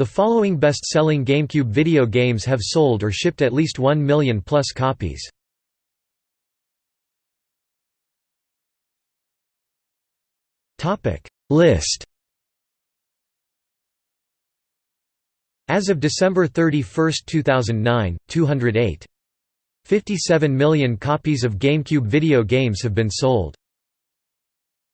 The following best-selling GameCube video games have sold or shipped at least 1 million plus copies. List As of December 31, 2009, 208. 57 million copies of GameCube video games have been sold.